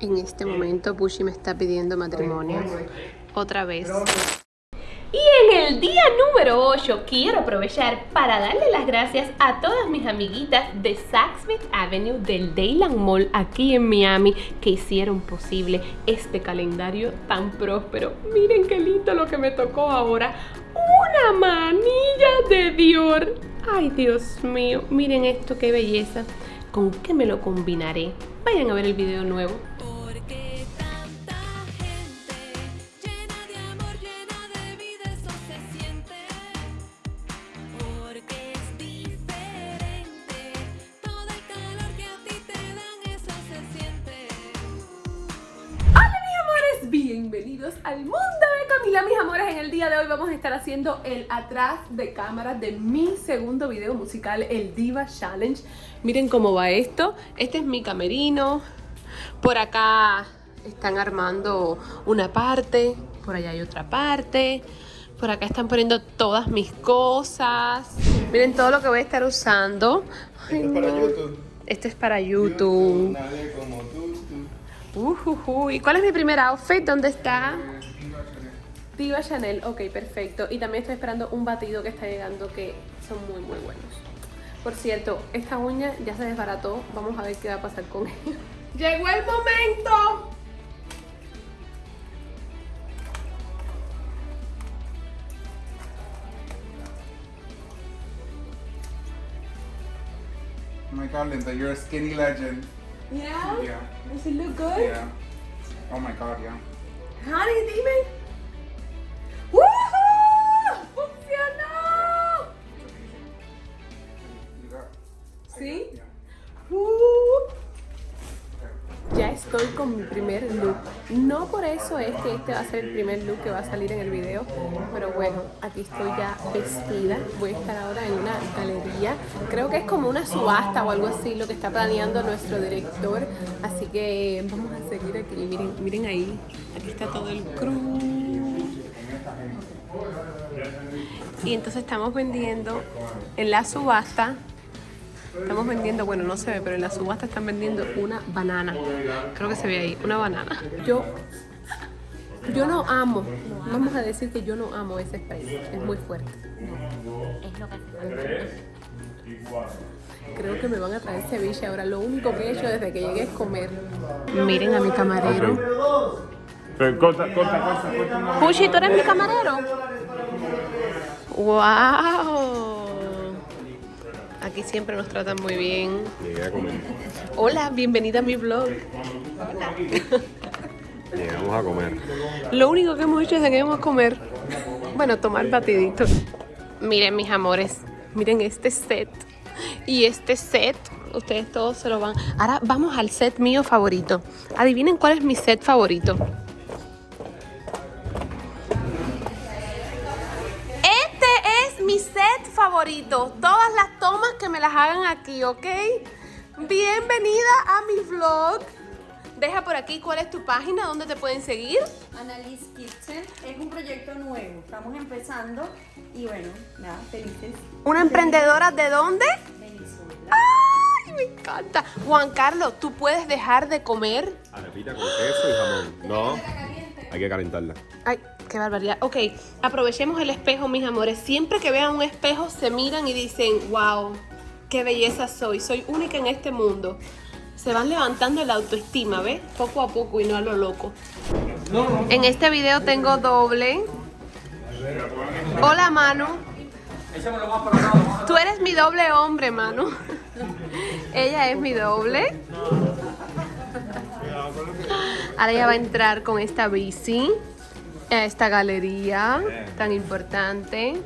En este momento Bushi me está pidiendo matrimonio. Otra vez. Y en el día número 8 quiero aprovechar para darle las gracias a todas mis amiguitas de Saks Avenue del Dayland Mall aquí en Miami que hicieron posible este calendario tan próspero. Miren qué lindo lo que me tocó ahora. Una manilla de Dior. Ay, Dios mío, miren esto, qué belleza. ¿Con qué me lo combinaré? Vayan a ver el video nuevo. Bienvenidos al mundo de Camila mis amores En el día de hoy vamos a estar haciendo el atrás de cámara de mi segundo video musical El Diva Challenge Miren cómo va esto, este es mi camerino Por acá están armando una parte, por allá hay otra parte por acá están poniendo todas mis cosas. Miren todo lo que voy a estar usando. Ay, Esto es para. YouTube. Esto es para YouTube. Nadie Ujujú. ¿Y cuál es mi primer outfit? ¿Dónde está? Diva Chanel. Ok, perfecto. Y también estoy esperando un batido que está llegando que son muy, muy buenos. Por cierto, esta uña ya se desbarató. Vamos a ver qué va a pasar con ella. ¡Llegó el momento! Oh my god, Linda, you're a skinny legend. Yeah? Yeah. Does it look good? Yeah. Oh my god, yeah. How Honey, dime. ¡Woohoo! Con mi primer look. No por eso es que este va a ser el primer look que va a salir en el video, pero bueno, aquí estoy ya vestida. Voy a estar ahora en una galería. Creo que es como una subasta o algo así lo que está planeando nuestro director. Así que vamos a seguir aquí. Miren, miren ahí. Aquí está todo el crew. Y entonces estamos vendiendo en la subasta Estamos vendiendo, bueno, no se ve, pero en la subasta están vendiendo una banana. Creo que se ve ahí, una banana. Yo, yo no amo, vamos a decir que yo no amo ese spray, es muy fuerte. Creo que me van a traer ceviche ahora. Lo único que he hecho desde que llegué es comer. Miren a mi camarero. Pero corta, corta, corta, corta. Puchi, ¿tú eres mi camarero? ¡Wow! Aquí siempre nos tratan muy bien. Llegué a comer. Hola, bienvenida a mi vlog. Llegamos a comer. Lo único que hemos hecho es que a comer. Bueno, tomar batidito. Miren, mis amores. Miren este set. Y este set. Ustedes todos se lo van. Ahora vamos al set mío favorito. Adivinen cuál es mi set favorito. Este es mi set favorito. Todas las tomas que me las hagan aquí, ¿ok? Bienvenida a mi vlog. Deja por aquí cuál es tu página, dónde te pueden seguir. Annalise Kitchen es un proyecto nuevo, estamos empezando y bueno, nada, felices. ¿Una emprendedora de dónde? Venezuela. ¡Ay, me encanta! Juan Carlos, ¿tú puedes dejar de comer? Arepita con queso y jamón. No, hay que calentarla. Ay, qué barbaridad. Ok, aprovechemos el espejo, mis amores. Siempre que vean un espejo, se miran y dicen, wow, qué belleza soy, soy única en este mundo. Se van levantando la autoestima, ¿ves? Poco a poco y no a lo loco. En este video tengo doble. Hola, Manu. Tú eres mi doble hombre, Manu. Ella es mi doble. Ahora ella va a entrar con esta bici a esta galería tan importante.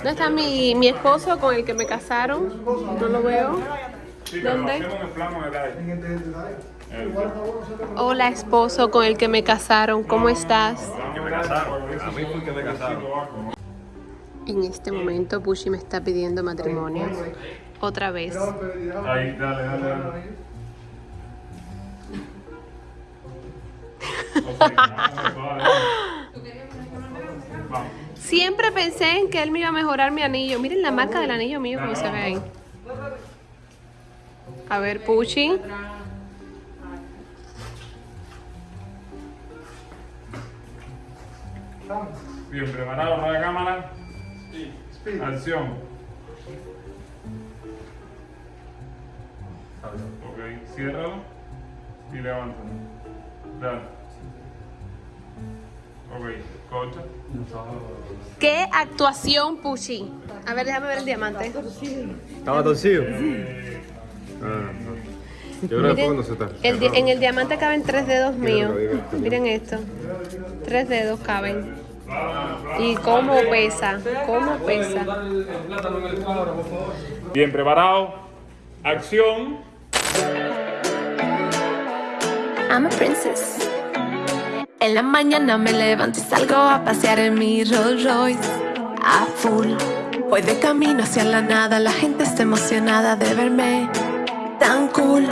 ¿Dónde está mi, mi esposo con el que me casaron? No lo veo. ¿Dónde? Hola esposo con el que me casaron, ¿cómo estás? En este momento Bushi me está pidiendo matrimonio. Otra vez. Ahí, dale, dale, dale. Siempre pensé en que él me iba a mejorar mi anillo. Miren la marca del anillo mío como se ve ahí. A ver, Puchi. Bien, preparado para la cámara. Acción. Ok, ciérralo y levántalo. Dale. ¿Qué actuación, Pushi? A ver, déjame ver el diamante. ¿Estaba torcido? Ah, no. Yo creo que cuando se está. el di- en el diamante caben tres dedos míos. Mira. Miren esto. Tres dedos caben. Y cómo pesa, cómo pesa. Bien, preparado. Acción. I'm a princess. En la mañana me levanto y salgo a pasear en mi Rolls Royce a full. Voy de camino hacia la nada, la gente está emocionada de verme tan cool.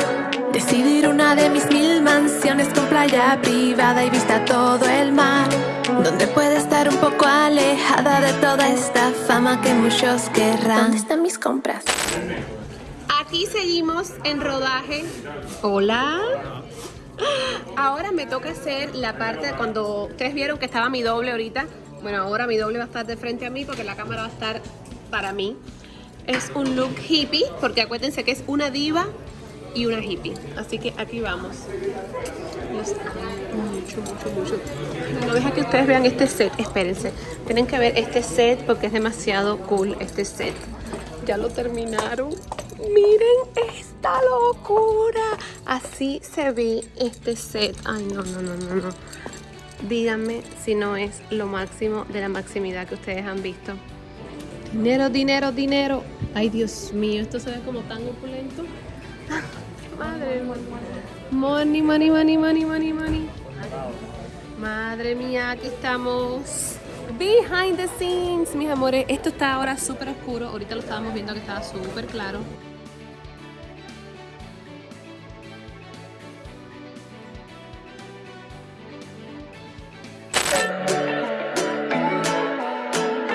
Decidir una de mis mil mansiones con playa privada y vista todo el mar. Donde pueda estar un poco alejada de toda esta fama que muchos querrán. ¿Dónde están mis compras? Aquí seguimos en rodaje. Hola. Ahora me toca hacer la parte de cuando ustedes vieron que estaba mi doble ahorita. Bueno, ahora mi doble va a estar de frente a mí porque la cámara va a estar para mí. Es un look hippie porque acuérdense que es una diva y una hippie. Así que aquí vamos. No deja que ustedes vean este set. Espérense. Tienen que ver este set porque es demasiado cool este set. Ya lo terminaron. Miren esta locura. Así se ve este set. Ay, no, no, no, no, no. Díganme si no es lo máximo de la maximidad que ustedes han visto. Dinero, dinero, dinero. Ay, Dios mío, esto se ve como tan opulento. Madre. Money, money, money, money, money, money. Madre mía, aquí estamos. Behind the scenes, mis amores. Esto está ahora súper oscuro. Ahorita lo estábamos viendo que estaba súper claro.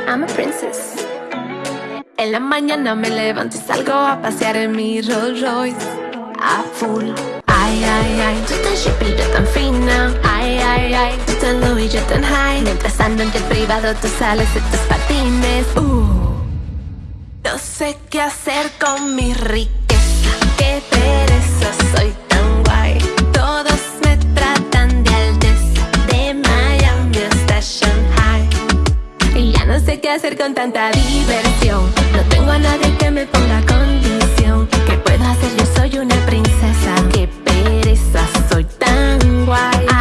I'm a princess. En la mañana me levanto y salgo a pasear en mi Rolls Royce a full. Ay, ay, ay, tú tan chippy, yo tan fina. Ay, ay, ay, tú tan y yo tan high. Mientras ando en jet privado, tú sales de tus patines. Uh, no sé qué hacer con mi riqueza. Qué pereza, soy sé qué hacer con tanta diversión. No tengo a nadie que me ponga condición. ¿Qué puedo hacer? Yo soy una princesa. Qué pereza, soy tan guay.